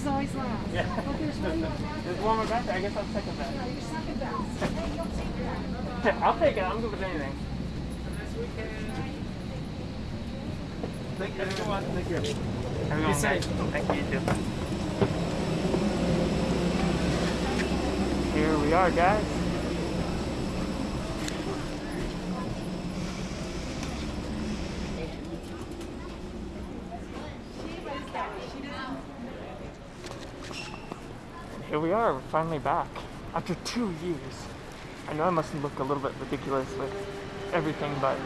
is always last. Yeah. Oh, there's one more back There's one more back there. I guess I'll second that. there. You're second best. Hey, you'll take that. I'll take it. I'm good with anything. Thank you, everyone. Thank you. Everyone, safe. Thank you, you too. Here we are, guys. Here we are, we're finally back. After two years. I know I must look a little bit ridiculous with everything, but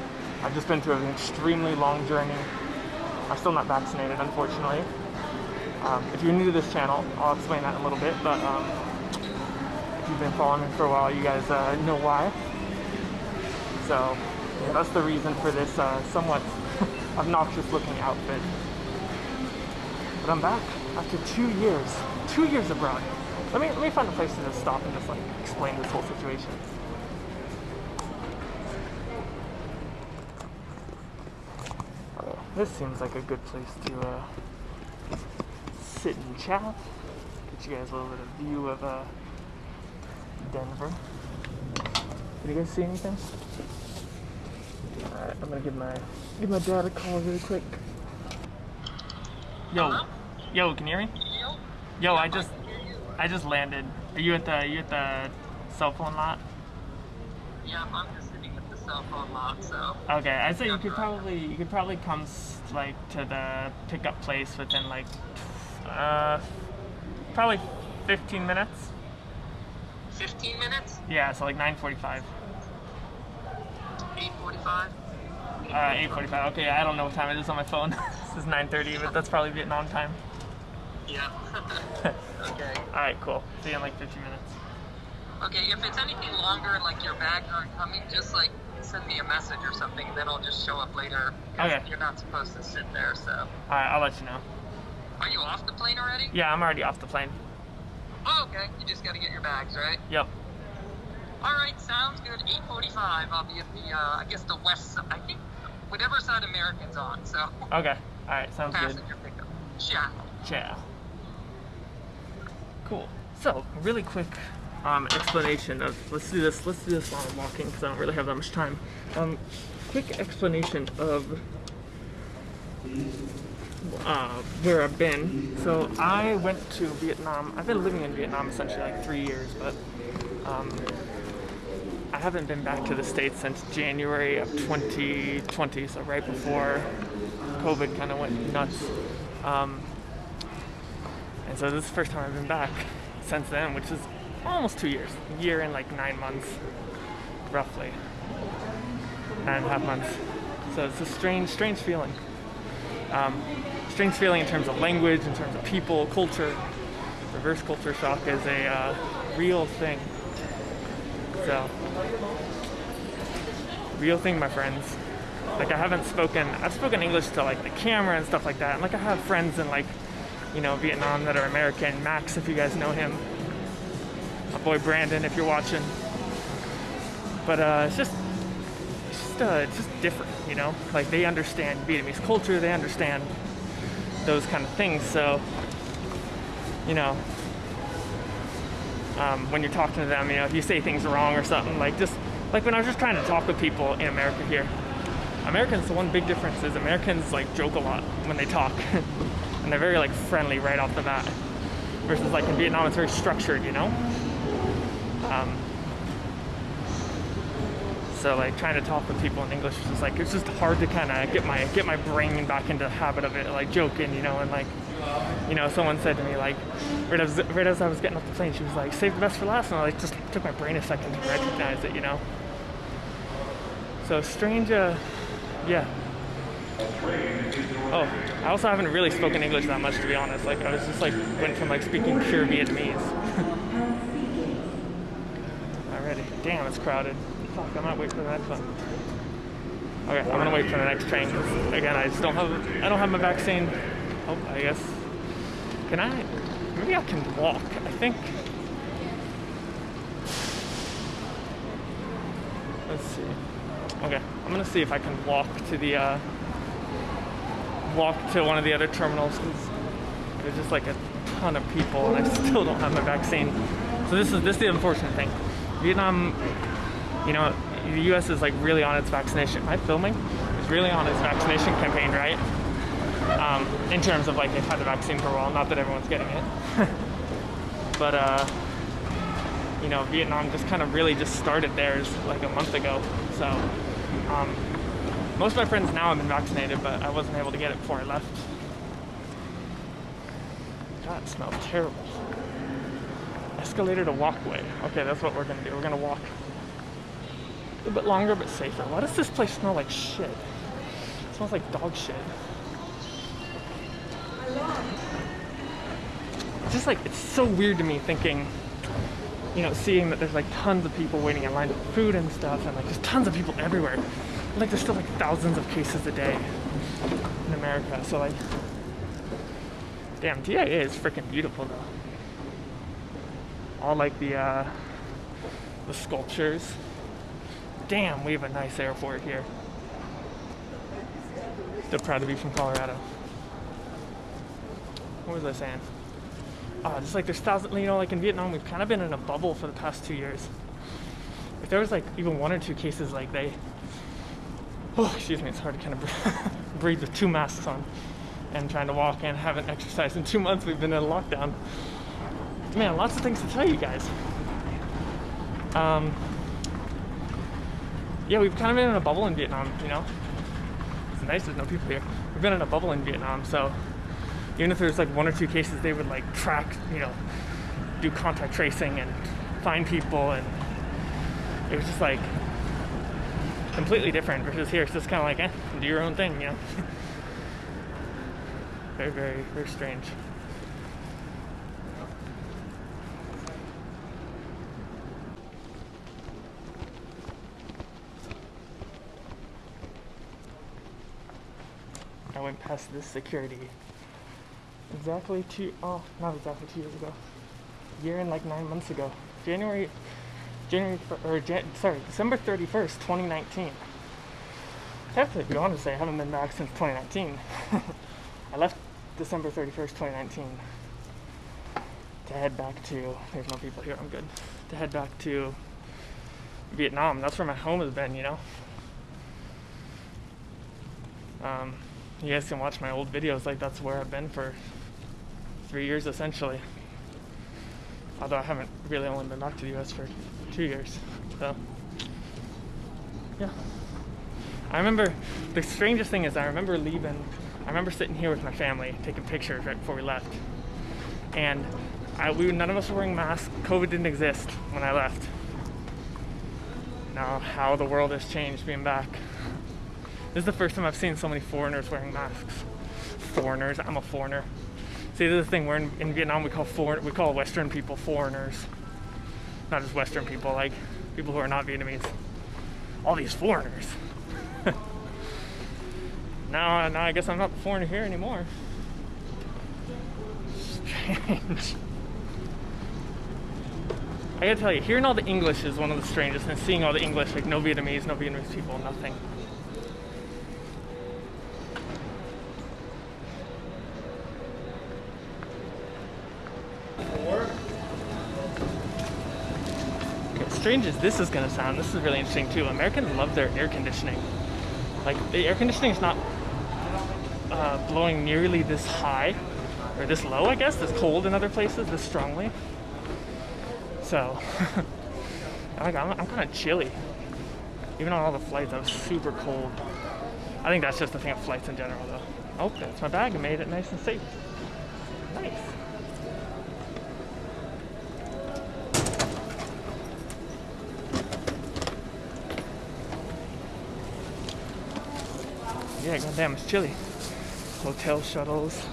I've just been through an extremely long journey. I'm still not vaccinated, unfortunately. Um, if you're new to this channel, I'll explain that in a little bit, but um, if you've been following me for a while, you guys uh, know why. So, yeah, that's the reason for this uh, somewhat obnoxious looking outfit. But I'm back after two years. Two years abroad. Let me let me find a place to just stop and just like explain this whole situation. Okay, this seems like a good place to uh, sit and chat. Get you guys a little bit of view of uh, Denver. Did you guys see anything? Alright, I'm gonna give my give my dad a call really quick. Yo, yo, can you hear me? Yo, Yo, I just I just landed. Are you at the are you at the cell phone lot? Yeah, I'm just sitting at the cell phone lot, so. Okay, I say you could probably you could probably come like to the pickup place within like uh probably 15 minutes. 15 minutes? Yeah, so like 9:45. 8.45? Uh, 8:45. Okay, I don't know what time it is on my phone. this is 9:30, but that's probably Vietnam time. Yeah. okay. All right, cool. See you in like 15 minutes. Okay, if it's anything longer, like your bags aren't coming, just like send me a message or something, and then I'll just show up later. Okay. You're not supposed to sit there, so. All right, I'll let you know. Are you off the plane already? Yeah, I'm already off the plane. Oh, okay. You just gotta get your bags, right? Yep. Alright, sounds good. 8.45. I'll be at the, uh, I guess the west side. I think whatever side American's on, so. Okay. All right, sounds good. Passenger pickup. Ciao. Ciao. Cool. So, really quick um, explanation of let's do this. Let's do this while I'm walking because I don't really have that much time. Um, quick explanation of uh, where I've been. So I went to Vietnam. I've been living in Vietnam essentially like three years, but um, I haven't been back to the States since January of 2020, so right before COVID kind of went nuts. Um, and so this is the first time I've been back since then, which is almost two years. A year and like nine months, roughly. Nine and a half months. So it's a strange, strange feeling. Um, strange feeling in terms of language, in terms of people, culture. Reverse culture shock is a uh, real thing. So, real thing, my friends. Like I haven't spoken, I've spoken English to like the camera and stuff like that. And like I have friends in like, you know, Vietnam that are American. Max, if you guys know him. My boy Brandon, if you're watching. But uh, it's just, it's just, uh, it's just different, you know. Like they understand Vietnamese culture, they understand those kind of things. So, you know, um, when you're talking to them, you know, if you say things wrong or something, like just like when I was just trying to talk with people in America here. Americans, the one big difference is Americans like joke a lot when they talk, and they're very like friendly right off the bat. Versus like in Vietnam, it's very structured, you know. Um, so like trying to talk with people in English is just like it's just hard to kind of get my get my brain back into the habit of it, like joking, you know, and like you know, someone said to me like right as right as I was getting off the plane, she was like, "Save the best for last," and I like just took my brain a second to recognize it, you know. So strange, uh, yeah. Oh, I also haven't really spoken English that much to be honest. Like I was just like went from like speaking pure Vietnamese. Alrighty, damn, it's crowded. Fuck, I might wait for the next one. Okay, I'm gonna wait for the next train again, I just don't have I don't have my vaccine. Oh, I guess. Can I? Maybe I can walk. I think. Let's see. Okay, I'm gonna see if I can walk to the uh, walk to one of the other terminals because there's just like a ton of people, and I still don't have my vaccine. So this is this is the unfortunate thing. Vietnam, you know, the U.S. is like really on its vaccination. Am I filming? It's really on its vaccination campaign, right? Um, in terms of like they've had the vaccine for a while. Not that everyone's getting it, but uh, you know, Vietnam just kind of really just started theirs like a month ago. So um, most of my friends now have been vaccinated, but I wasn't able to get it before I left. It smells terrible. Escalator to walkway. Okay, that's what we're gonna do. We're gonna walk a bit longer but safer. Why does this place smell like shit? It smells like dog shit. It's just like it's so weird to me thinking, you know, seeing that there's like tons of people waiting in line for food and stuff, and like there's tons of people everywhere. Like there's still like thousands of cases a day in America. So like, damn, DIA is freaking beautiful though. All like the uh, the sculptures. Damn, we have a nice airport here. Still proud to be from Colorado. What was I saying? Oh, just like there's thousands, you know, like in Vietnam, we've kind of been in a bubble for the past two years. If there was like even one or two cases, like they, oh, excuse me, it's hard to kind of breathe with two masks on and trying to walk and haven't exercised in two months. We've been in a lockdown. Man, lots of things to tell you guys. Um, yeah, we've kind of been in a bubble in Vietnam, you know. It's nice there's no people here. We've been in a bubble in Vietnam, so even if there's like one or two cases, they would like track, you know, do contact tracing and find people, and it was just like completely different versus here. It's just kind of like, eh, do your own thing, you know. very, very, very strange. I went past this security exactly two oh not exactly two years ago year and like nine months ago january january or Jan- sorry december 31st 2019 technically to say i haven't been back since 2019 i left december 31st 2019 to head back to there's no people here i'm good to head back to vietnam. That's where my home has been you know? Um, you guys can watch my old videos like that's where i've been for three years essentially although i haven't really only been back to the us for two years so yeah. I remember the strangest thing is i remember leaving i remember sitting here with my family taking pictures right before we left. And I, we none of us were wearing masks. Covid didn't exist when i left. Now how the world has changed being back. This is the first time I've seen so many foreigners wearing masks. Foreigners, I'm a foreigner. See, this thing. We're in, in Vietnam. We call foreign, we call Western people foreigners, not just Western people, like people who are not Vietnamese. All these foreigners. now, now I guess I'm not the foreigner here anymore. Strange. I gotta tell you, hearing all the English is one of the strangest, and seeing all the English, like no Vietnamese, no Vietnamese people, nothing. Strange as this is going to sound, this is really interesting too. Americans love their air conditioning. Like the air conditioning is not uh, blowing nearly this high or this low, I guess. This cold in other places, this strongly. So I'm, I'm kind of chilly. Even on all the flights, I was super cold. I think that's just the thing of flights in general, though. Oh, that's my bag. I made it nice and safe. Nice. Yeah, goddamn, it's chilly. Hotel shuttles.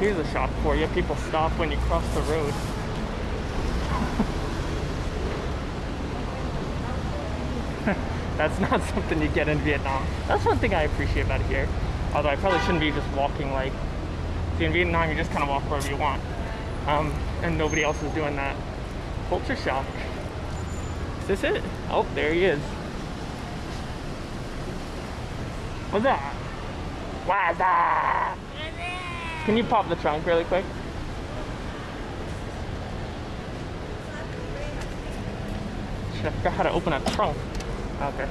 Here's a shop for you. People stop when you cross the road. That's not something you get in Vietnam. That's one thing I appreciate about here. Although I probably shouldn't be just walking like. See, in Vietnam, you just kind of walk wherever you want. Um, and nobody else is doing that. Culture shock. Is this it? Oh, there he is. What's that? What's that? Can you pop the trunk really quick? Shit, I forgot how to open a trunk. Okay.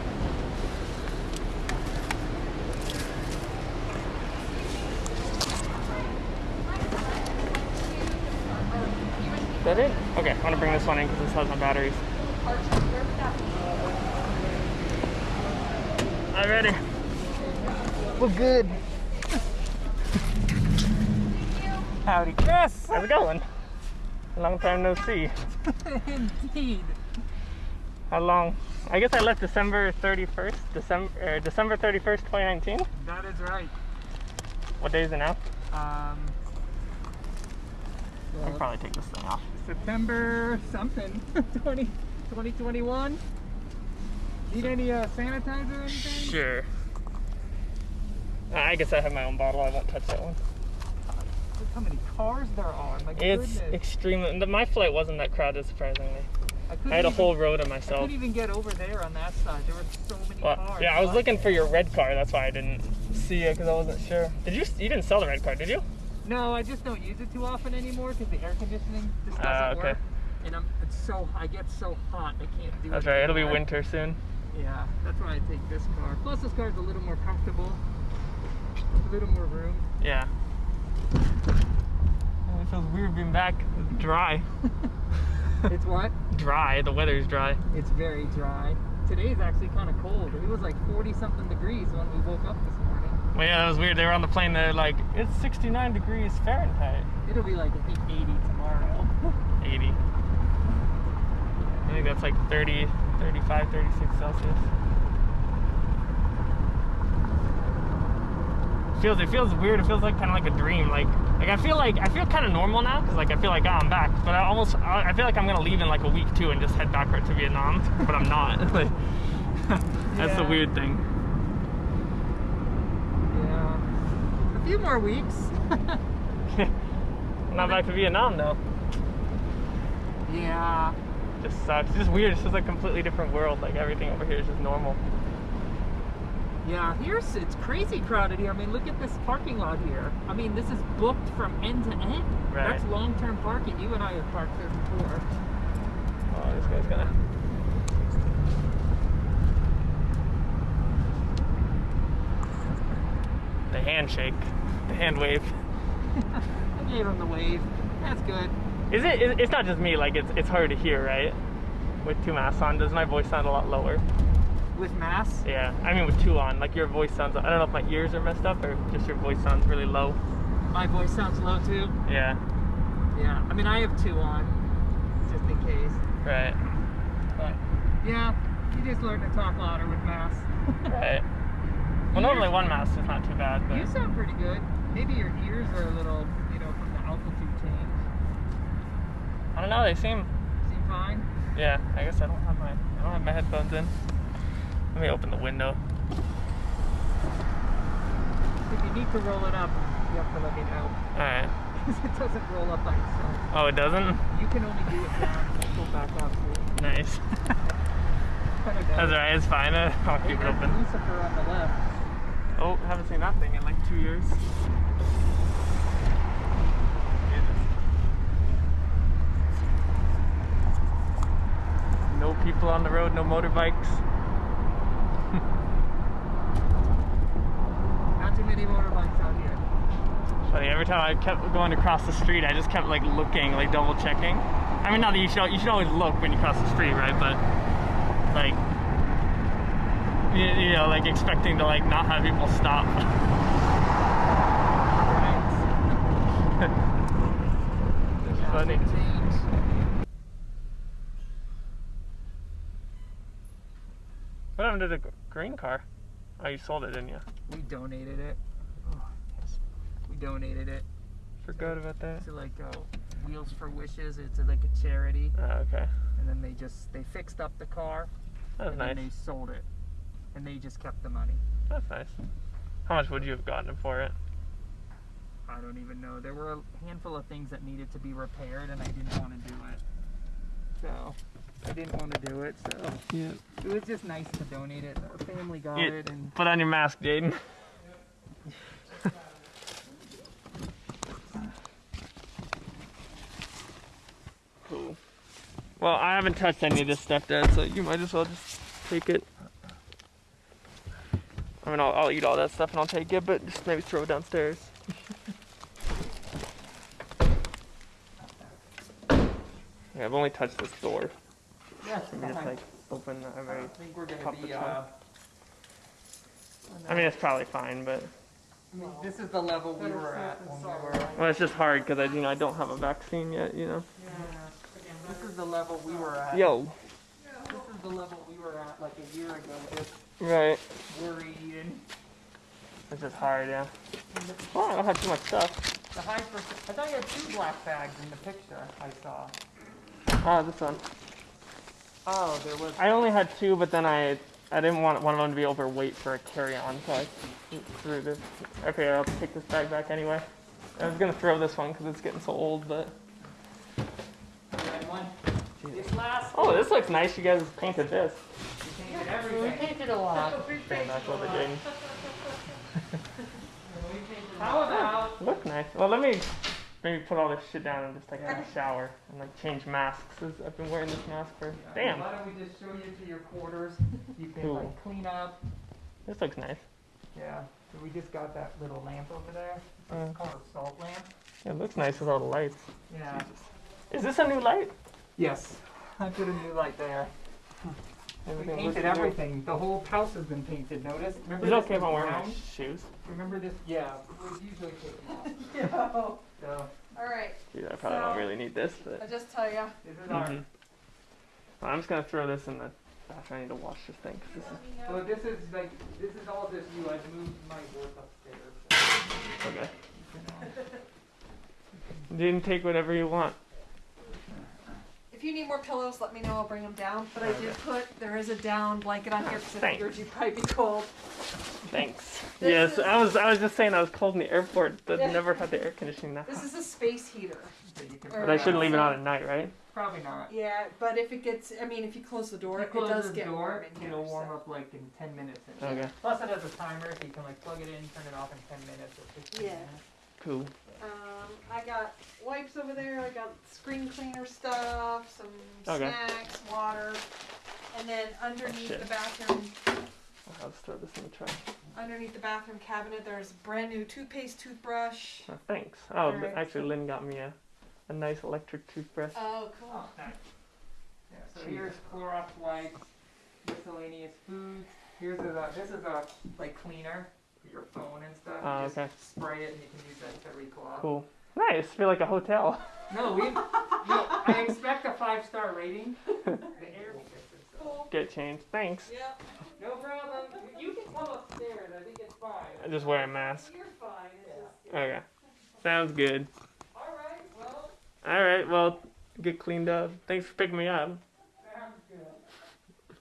Is that it? Okay, I'm gonna bring this one in because this has my batteries. Ready. We're good. Howdy. Chris. How's it going? Long time no see. indeed. How long? I guess I left December 31st, December uh, December 31st, 2019. That is right. What day is it now? Um, I can probably take this thing off. September something, 20, 2021. Need any uh, sanitizer or anything? Sure. Uh, I guess I have my own bottle. I won't touch that one. Look how many cars there are. My It's goodness. extremely. My flight wasn't that crowded, surprisingly. I, I had a even- whole row to I myself. couldn't even get over there on that side. There were so many Well, cars. yeah, I was looking for your red car. That's why I didn't see it because I wasn't sure. Did you? You didn't sell the red car, did you? No, I just don't use it too often anymore because the air conditioning just doesn't Ah, okay. work. And I'm it's so I get so hot I can't do it. That's right. It'll be winter soon. Yeah, that's why I take this car. Plus this car's a little more comfortable. A little more room. Yeah. It feels weird being back. Dry. It's what? Dry. The weather's dry. It's very dry. Today is actually kind of cold. It was like 40 something degrees when we woke up this morning. Well, yeah, that was weird. They were on the plane. They're like, it's 69 degrees Fahrenheit. It'll be like I think 80 tomorrow. 80. I think that's like 30, 35, 36 Celsius. Feels it feels weird. It feels like kind of like a dream. Like like I feel like I feel kind of normal now because like I feel like oh, I'm back. But I almost I I feel like I'm gonna leave in like a week too and just head back right to Vietnam. But I'm not. like, that's the weird thing. Yeah. A few more weeks. I'm not back to Vietnam though. yeah. Just sucks. It's just weird. It's just a completely different world. Like everything over here is just normal. Yeah, here's it's crazy crowded here. I mean, look at this parking lot here. I mean, this is booked from end to end. Right. That's long-term parking. You and I have parked there before. Oh, this guy's gonna. The handshake, the hand wave. I gave him the wave. That's good. Is it? it- It's not just me. Like it's it's hard to hear, right? With two masks on, does my voice sound a lot lower? With masks? Yeah, I mean with two on, like your voice sounds. I don't know if my ears are messed up or just your voice sounds really low. My voice sounds low too. Yeah, Yeah. I mean, I have two on, just in case. right, But yeah, you just learn to talk louder with masks. right. Well, normally one mask is not too bad, but You sound pretty good. Maybe your ears are a little, you know, from the altitude change. I don't know. They seem. Seem fine. Yeah, I guess I don't have my I don't have my headphones in. Let me open the window. If you need to roll it up, you have to let me know. All right. Because it doesn't roll up by itself. Oh, it doesn't. You can only do it down. Go back up. Nice. That's alright. It's fine. I'll keep it open. Blucifer on the left. Oh, haven't seen that thing in like two years. No people on the road, no motorbikes. Not too many motorbikes out here. Funny, every time I kept going across the street, I just kept like looking, like double checking. I mean, not that you should, you should always look when you cross the street, right? But like, you, you know, like expecting to like not have people stop. Yeah, funny. big change. What happened to the green car? Oh, you sold it, didn't you? We donated it. Oh, yes. We donated it Forgot about that. to like uh, Wheels for Wishes. It's a, like a charity, Oh, okay. and then they just they fixed up the car That was and nice. then they sold it, and they just kept the money. That's nice. How much would you have gotten for it? I don't even know. There were a handful of things that needed to be repaired, and I didn't want to do it. So I didn't want to do it, so yeah. it was just nice to donate it. Our family got yeah. it. and Put on your mask, Jaden. cool. Well, I haven't touched any of this stuff, Dad, so you might as well just take it. I mean, I'll, I'll eat all that stuff and I'll take it, but just maybe throw it downstairs. Yeah, I've only touched this door. Yes, Let me just like open that I very. think we're gonna pop the be. trunk. Uh, I mean, it's probably fine, but I mean, this is the level we were at when we were. well, it's just hard because I, you know, I don't have a vaccine yet. You know. This is the level we were at. Yo. This is the level we were at like a year ago, just Right. worried and It's just hard, yeah. Well, I don't have too much stuff. the high percent. I thought you had two black bags in the picture I saw. Oh, this one. Oh, there was. I only had two, but then I I didn't want one of them to be overweight for a carry-on, so I threw this. Okay, I'll take this bag back anyway. I was gonna throw this one because it's getting so old, but This last. oh, this looks nice. You guys painted this. We painted everything. painted a lot. Stand back over Jaden. How about? Look nice. Well, let me maybe put all this shit down and just like have a shower and like change masks. 'cause I've been wearing this mask for damn. Why don't we just show you to your quarters? You can Cool. like clean up. This looks nice. Yeah. So we just got that little lamp over there. Uh, It's called a salt lamp. it looks nice with all the lights. Yeah. Is this a new light? Yes. I put a new light there. We Everything looks painted new. everything. The whole house has been painted. Notice? Remember Is it okay if I was wear my shoes? Remember this? Yeah. We usually take them off. Yeah. So All right. Dude, I probably don't really need this, but. I just tell you. this is our. Mhm. Well, I'm just gonna throw this in the bathroom. I need to wash this thing. 'cause this is So this is like this is all just you. I've moved my work upstairs. okay. You know. Didn't take whatever you want. If you need more pillows, let me know. I'll bring them down. But I did put there is a down blanket on here because I figured you'd probably be cold. Thanks. This yes, is- I was. I was just saying I was cold in the airport. That Yeah. never had the air conditioning that This hot. is a space heater. So you can Or- But I shouldn't leave it on at night, right? Probably not. Yeah, but if it gets, I mean, if you close the door, You it does the get door, warm in here. It'll warm so. up like in 10 minutes. in Okay. Plus it has a timer, so you can like plug it in, turn it off in 10 minutes or 15 Yeah. minutes. Cool. Um, I got wipes over there. I got screen cleaner stuff, some Okay. snacks, water, and then underneath shit. the bathroom, I'll just throw this in the trash. underneath the bathroom cabinet, there's a brand new toothpaste, toothbrush. Oh, thanks. Oh, Alright. actually, Lynn got me a, a nice electric toothbrush. Oh, cool. Oh, nice. Yeah, so Jesus. here's Clorox wipes, miscellaneous food. Here's a, this is a like cleaner for your phone and stuff. Oh, okay. spray it and you can use that to recloth. Cool. Nice. Feel like a hotel. No, we, no, I expect a five star rating. The air. Cool. Get changed. Thanks. Yep. No problem. You can come upstairs. I think it's fine. I just wear a mask. You're fine. Just, Okay. Sounds good. All right. Well, All right. Well, get cleaned up. Thanks for picking me up. sounds good.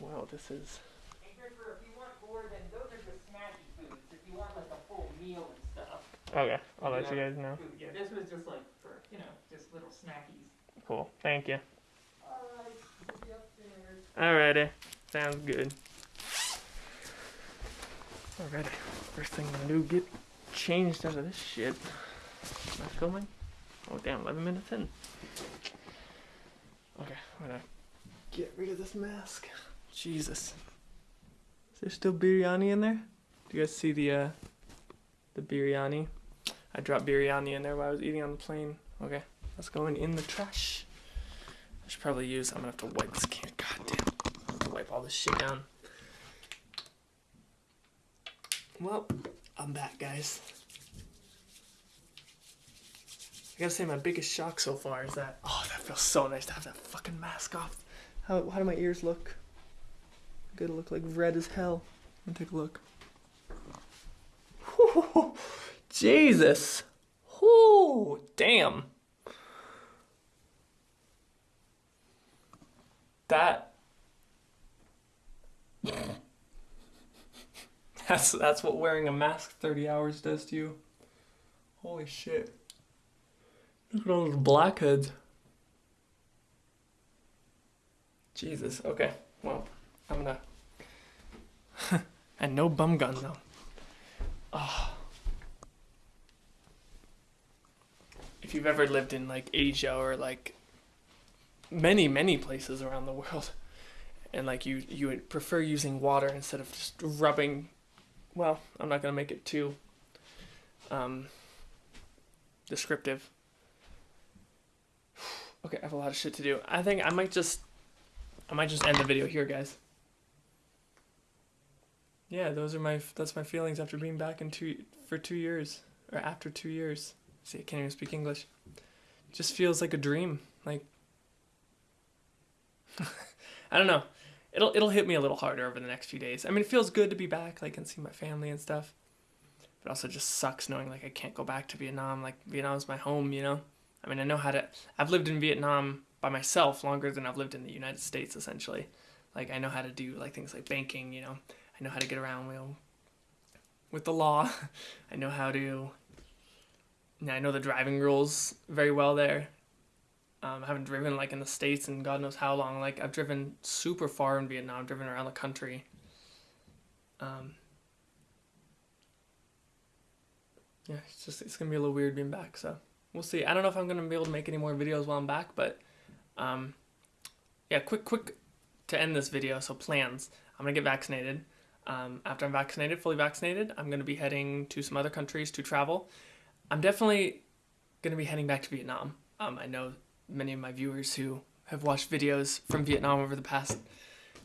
Wow, this is. And here for if you want more than those are just snacky foods. If you want like a full meal and stuff. Okay. I'll let you guys know. Food. Yeah, this was just like for you know just little snackies. Cool. Thank you. All right. We'll be upstairs. Alrighty. Sounds good. Alrighty. First thing I'm gonna do get changed out of this shit. Am I filming? Oh damn, 11 minutes in. Okay, I'm gonna get rid of this mask. Jesus. Is there still biryani in there? Do you guys see the uh the biryani? I dropped biryani in there while I was eating on the plane. Okay, that's going in the trash. I should probably use. I'm gonna have to wipe this can. God damn. I have to wipe all this shit down. Well, I'm back, guys. I gotta say, my biggest shock so far is that. Oh, that feels so nice to have that fucking mask off. How, how do my ears look? Gonna look like red as hell. Let me take a look. Jesus. Whoo, damn. That That's that's what wearing a mask 30 hours does to you. Holy shit. Look at all those blackheads. Jesus. Okay. Well, I'm gonna and no bum gun though. Ah. Oh. If you've ever lived in like Asia or like many many places around the world, and like you you would prefer using water instead of just rubbing. Well, I'm not gonna make it too um, descriptive. Okay, I have a lot of shit to do. I think I might just I might just end the video here, guys. Yeah, those are my that's my feelings after being back in two for two years or after two years. See, I can't even speak English. just feels like a dream. Like I don't know. It'll it'll hit me a little harder over the next few days. I mean, it feels good to be back, like and see my family and stuff. But also just sucks knowing like I can't go back to Vietnam. Like Vietnam's my home, you know. I mean, I know how to. I've lived in Vietnam by myself longer than I've lived in the United States, essentially. Like I know how to do like things like banking, you know. I know how to get around, know, with the law. I know how to. I know the driving rules very well there. Um, I haven't driven like in the states in God knows how long. Like I've driven super far in Vietnam. I've driven around the country. Um, yeah, it's just it's gonna be a little weird being back. So we'll see. I don't know if I'm gonna be able to make any more videos while I'm back, but um, yeah, quick quick to end this video. So plans. I'm gonna get vaccinated. Um, after I'm vaccinated, fully vaccinated, I'm gonna be heading to some other countries to travel. I'm definitely gonna be heading back to Vietnam. Um, I know many of my viewers who have watched videos from Vietnam over the past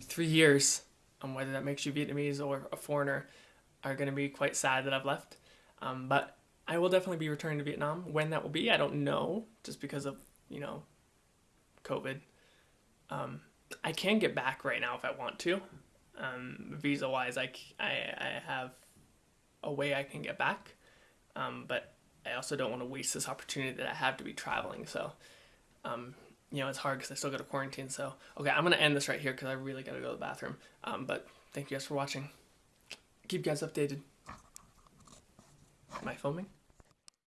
three years, um, whether that makes you Vietnamese or a foreigner, are going to be quite sad that I've left. Um, but I will definitely be returning to Vietnam. When that will be, I don't know, just because of you know, COVID. Um, I can get back right now if I want to. Um, visa wise, I I have a way I can get back, um, but I also don't want to waste this opportunity that I have to be traveling. So, um, you know, it's hard because I still got to quarantine. So, okay, I'm gonna end this right here because I really gotta go to the bathroom. Um, but thank you guys for watching. Keep you guys updated. Am I filming?